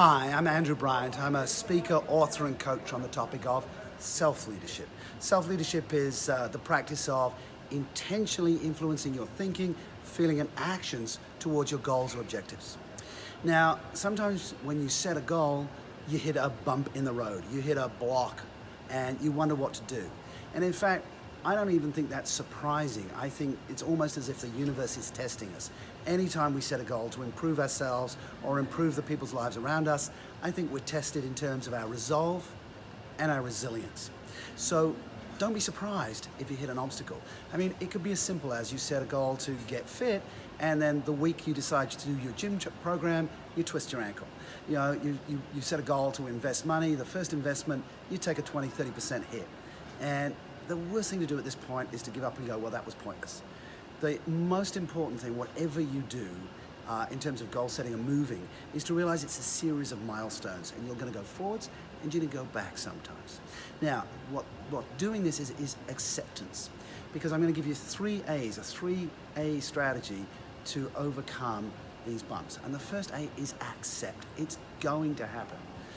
Hi, I'm Andrew Bryant. I'm a speaker, author, and coach on the topic of self-leadership. Self-leadership is uh, the practice of intentionally influencing your thinking, feeling, and actions towards your goals or objectives. Now, sometimes when you set a goal, you hit a bump in the road, you hit a block, and you wonder what to do. And in fact, I don't even think that's surprising. I think it's almost as if the universe is testing us. Anytime we set a goal to improve ourselves or improve the people's lives around us, I think we're tested in terms of our resolve and our resilience. So don't be surprised if you hit an obstacle. I mean, it could be as simple as you set a goal to get fit and then the week you decide to do your gym program, you twist your ankle. You know, you, you, you set a goal to invest money, the first investment, you take a 20, 30% hit. And the worst thing to do at this point is to give up and go, well, that was pointless. The most important thing, whatever you do, uh, in terms of goal setting and moving, is to realize it's a series of milestones and you're going to go forwards and you're going to go back sometimes. Now, what, what doing this is, is acceptance. Because I'm going to give you three A's, a three A strategy to overcome these bumps. And the first A is accept. It's going to happen.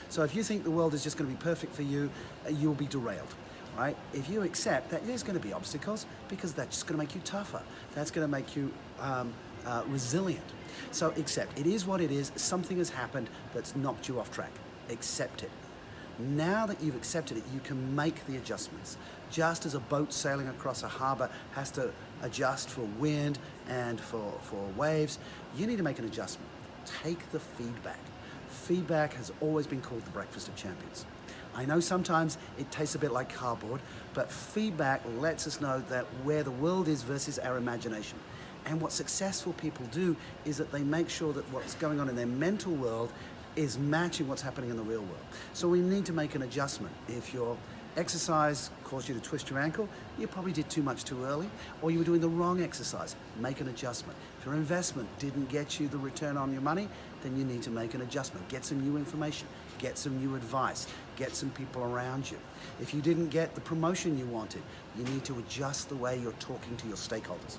So if you think the world is just going to be perfect for you, uh, you'll be derailed right? If you accept that there's going to be obstacles because that's just going to make you tougher. That's going to make you um, uh, resilient. So accept. It is what it is. Something has happened that's knocked you off track. Accept it. Now that you've accepted it, you can make the adjustments. Just as a boat sailing across a harbor has to adjust for wind and for, for waves, you need to make an adjustment. Take the feedback. Feedback has always been called the breakfast of champions. I know sometimes it tastes a bit like cardboard, but feedback lets us know that where the world is versus our imagination. And what successful people do is that they make sure that what's going on in their mental world is matching what's happening in the real world. So we need to make an adjustment. If your exercise caused you to twist your ankle, you probably did too much too early, or you were doing the wrong exercise. Make an adjustment. If your investment didn't get you the return on your money, then you need to make an adjustment. Get some new information, get some new advice, get some people around you. If you didn't get the promotion you wanted, you need to adjust the way you're talking to your stakeholders.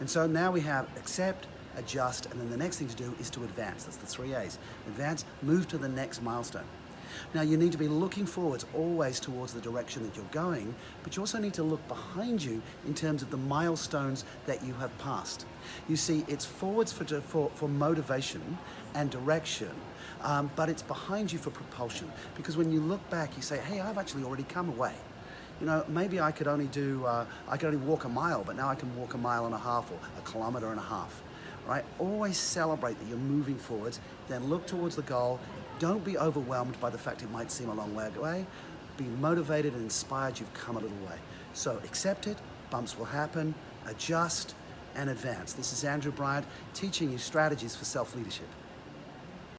And so now we have accept, adjust, and then the next thing to do is to advance. That's the three A's. Advance, move to the next milestone. Now you need to be looking forwards always towards the direction that you're going, but you also need to look behind you in terms of the milestones that you have passed. You see, it's forwards for, for, for motivation and direction, um, but it's behind you for propulsion. Because when you look back, you say, hey, I've actually already come away you know, maybe I could only do, uh, I could only walk a mile, but now I can walk a mile and a half or a kilometer and a half, right? Always celebrate that you're moving forwards, then look towards the goal. Don't be overwhelmed by the fact it might seem a long way away. Be motivated and inspired you've come a little way. So accept it, bumps will happen, adjust, and advance. This is Andrew Bryant teaching you strategies for self-leadership.